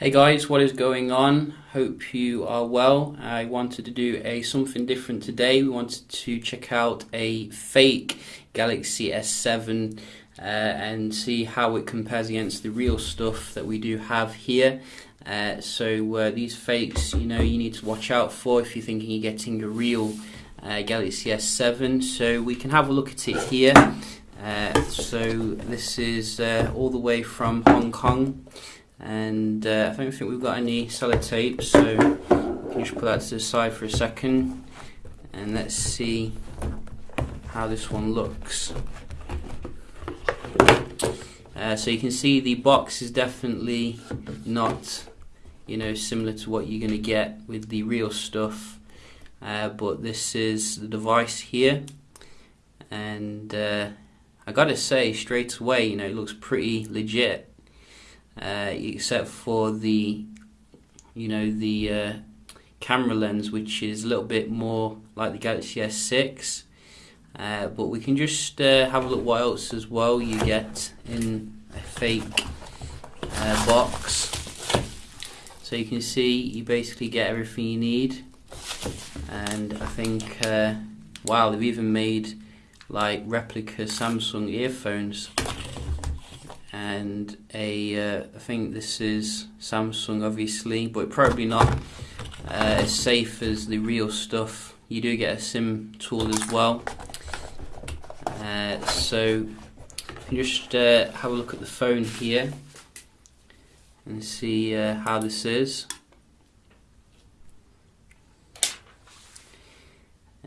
Hey guys, what is going on? Hope you are well. I wanted to do a something different today. We wanted to check out a fake Galaxy S7 uh, and see how it compares against the real stuff that we do have here. Uh, so uh, these fakes, you know, you need to watch out for if you're thinking you're getting a real uh, Galaxy S7. So we can have a look at it here. Uh, so this is uh, all the way from Hong Kong and uh, I don't think we've got any sellotape so can just put that to the side for a second. And let's see how this one looks. Uh, so you can see the box is definitely not you know similar to what you're going to get with the real stuff. Uh, but this is the device here. And uh, I gotta say straight away you know it looks pretty legit uh, except for the you know the uh, camera lens which is a little bit more like the Galaxy S6 uh, but we can just uh, have a look what else as well you get in a fake uh, box. So you can see you basically get everything you need. And I think uh, wow they've even made like replica Samsung earphones and a uh, I think this is Samsung obviously but probably not uh, as safe as the real stuff. You do get a sim tool as well. Uh, so just uh, have a look at the phone here and see uh, how this is.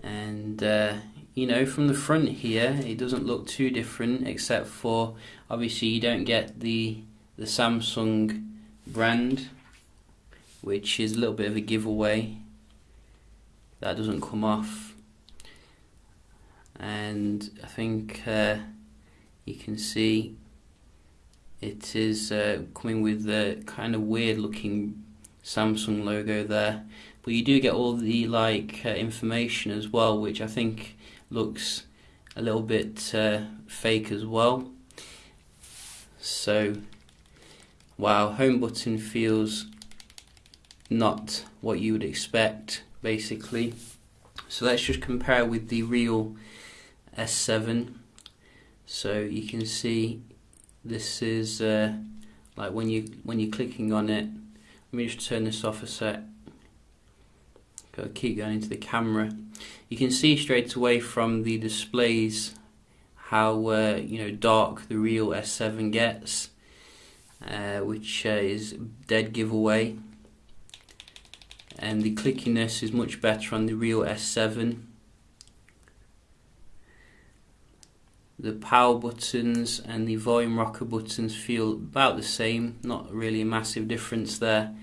And uh, you know from the front here it doesn't look too different except for obviously you don't get the the Samsung brand which is a little bit of a giveaway. That doesn't come off. And I think uh, you can see it is uh, coming with the kind of weird looking Samsung logo there. But you do get all the like uh, information as well which I think looks a little bit uh, fake as well. So wow home button feels not what you would expect basically. So let's just compare with the real S7 so you can see this is uh, like when you when you're clicking on it. Let me just turn this off a sec Got to keep going into the camera. You can see straight away from the displays how uh, you know dark the real S7 gets, uh, which uh, is dead giveaway. And the clickiness is much better on the real S7. The power buttons and the volume rocker buttons feel about the same, not really a massive difference there.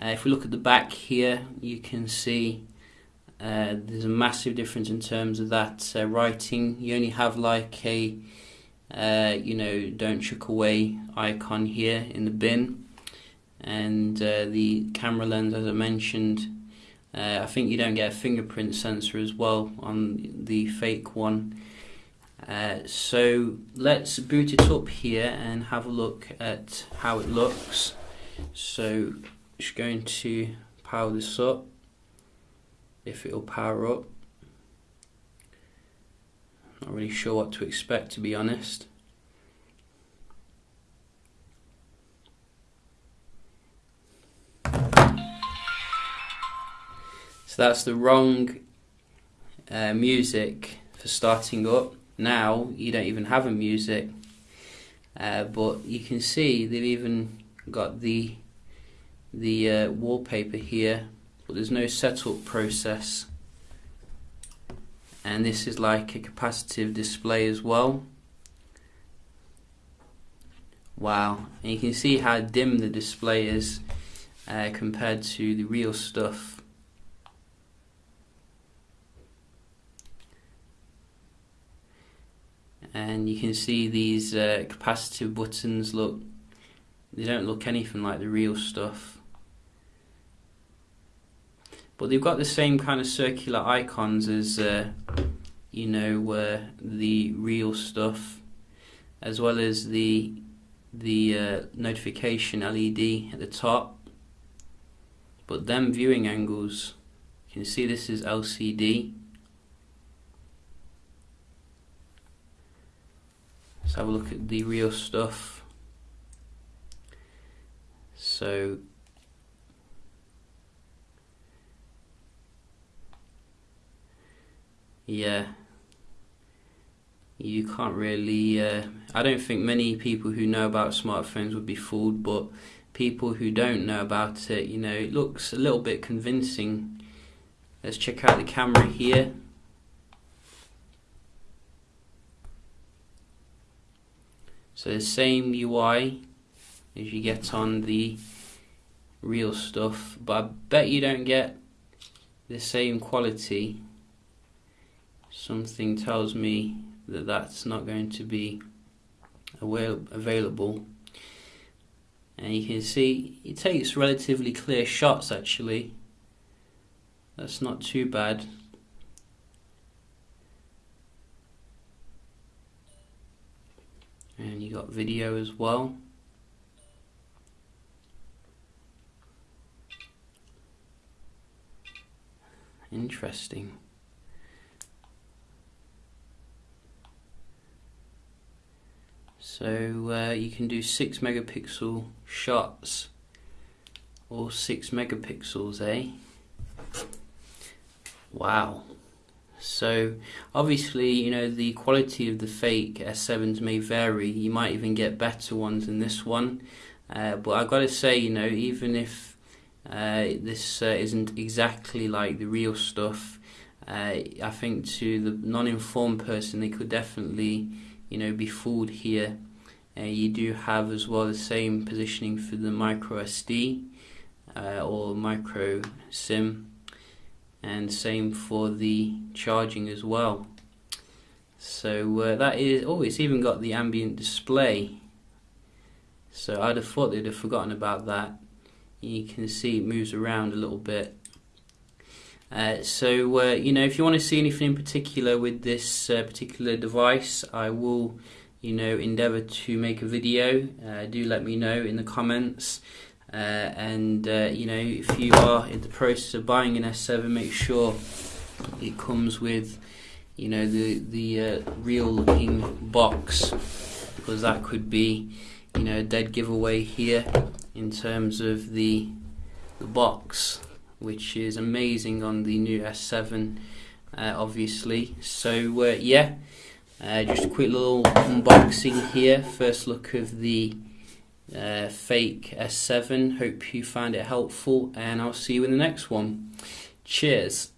Uh, if we look at the back here, you can see uh, there's a massive difference in terms of that uh, writing. You only have like a, uh, you know, don't chuck away icon here in the bin. And uh, the camera lens, as I mentioned, uh, I think you don't get a fingerprint sensor as well on the fake one. so let's boot it up here and have a look at how it looks. So just going to power this up. If it'll power up. Not really sure what to expect to be honest. So that's the wrong uh, music for starting up. Now you don't even have a music uh, but you can see they've even got the the uh, wallpaper here but there's no setup process. And this is like a capacitive display as well. Wow. And you can see how dim the display is uh, compared to the real stuff. And you can see these uh, capacitive buttons look they don't look anything like the real stuff but they've got the same kind of circular icons as uh, you know uh, the real stuff as well as the the uh, notification LED at the top. But them viewing angles you can see this is LCD let's have a look at the real stuff. So yeah. You can't really uh, I don't think many people who know about smartphones would be fooled but people who don't know about it you know it looks a little bit convincing. Let's check out the camera here. So the same UI as you get on the real stuff but I bet you don't get the same quality something tells me that that's not going to be available. And you can see it takes relatively clear shots actually. That's not too bad. And you got video as well. Interesting So uh, you can do 6 megapixel shots or 6 megapixels, eh? Wow. So obviously, you know, the quality of the fake S7s may vary. You might even get better ones than this one. Uh, but I've got to say, you know, even if uh, this uh, isn't exactly like the real stuff, uh, I think to the non-informed person, they could definitely, you know, be fooled here. Uh, you do have as well the same positioning for the micro SD uh, or micro SIM and same for the charging as well. So uh, that is oh it's even got the ambient display. So I'd have thought they'd have forgotten about that. You can see it moves around a little bit uh, so uh, you know if you want to see anything in particular with this uh, particular device I will you know endeavor to make a video. Uh, do let me know in the comments. Uh, and you know if you are in the process of buying an S7 make sure it comes with you know the the real looking box because that could be you know a dead giveaway here in terms of the the box which is amazing on the new S7 uh, obviously so uh, yeah uh, just a quick little unboxing here. First look of the uh, fake S7. Hope you find it helpful, and I'll see you in the next one. Cheers.